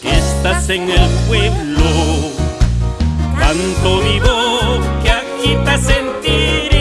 que estás en el pueblo, tanto vivo que aquí te sentir.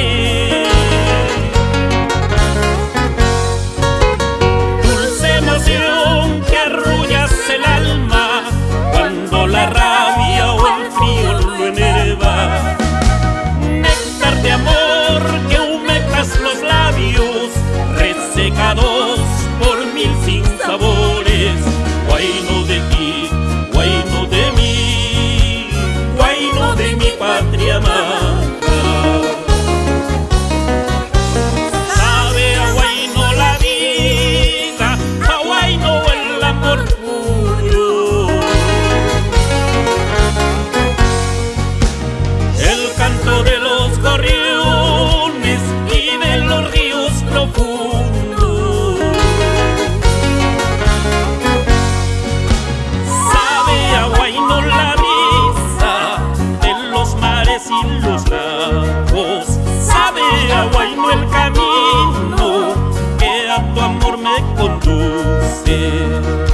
conduce